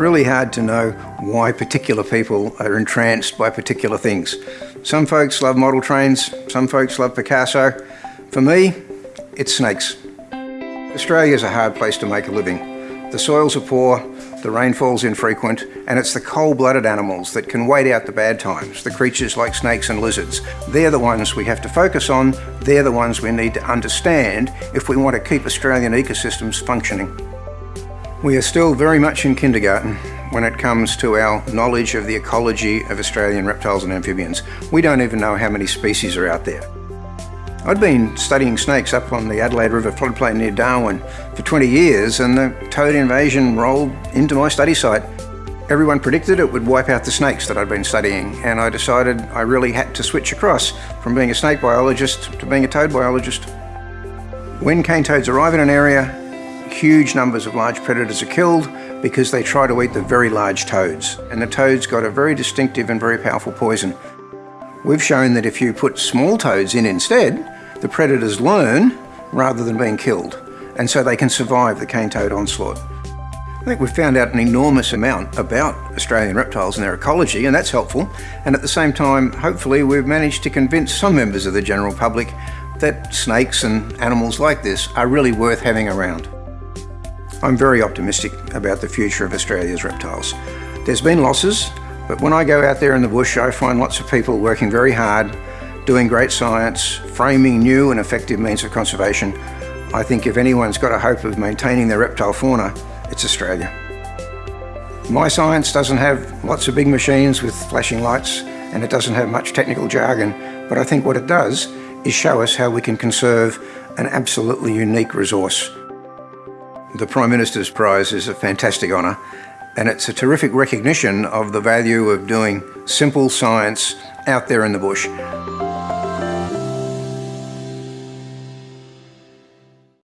really hard to know why particular people are entranced by particular things. Some folks love model trains, some folks love Picasso. For me, it's snakes. Australia is a hard place to make a living. The soils are poor, the rainfall's infrequent, and it's the cold-blooded animals that can wait out the bad times, the creatures like snakes and lizards. They're the ones we have to focus on, they're the ones we need to understand if we want to keep Australian ecosystems functioning. We are still very much in kindergarten when it comes to our knowledge of the ecology of Australian reptiles and amphibians. We don't even know how many species are out there. I'd been studying snakes up on the Adelaide River floodplain near Darwin for 20 years and the toad invasion rolled into my study site. Everyone predicted it would wipe out the snakes that I'd been studying and I decided I really had to switch across from being a snake biologist to being a toad biologist. When cane toads arrive in an area, Huge numbers of large predators are killed because they try to eat the very large toads, and the toads got a very distinctive and very powerful poison. We've shown that if you put small toads in instead, the predators learn rather than being killed, and so they can survive the cane toad onslaught. I think we've found out an enormous amount about Australian reptiles and their ecology, and that's helpful. And at the same time, hopefully, we've managed to convince some members of the general public that snakes and animals like this are really worth having around. I'm very optimistic about the future of Australia's reptiles. There's been losses, but when I go out there in the bush, I find lots of people working very hard, doing great science, framing new and effective means of conservation. I think if anyone's got a hope of maintaining their reptile fauna, it's Australia. My science doesn't have lots of big machines with flashing lights, and it doesn't have much technical jargon, but I think what it does is show us how we can conserve an absolutely unique resource the Prime Minister's Prize is a fantastic honour and it's a terrific recognition of the value of doing simple science out there in the bush.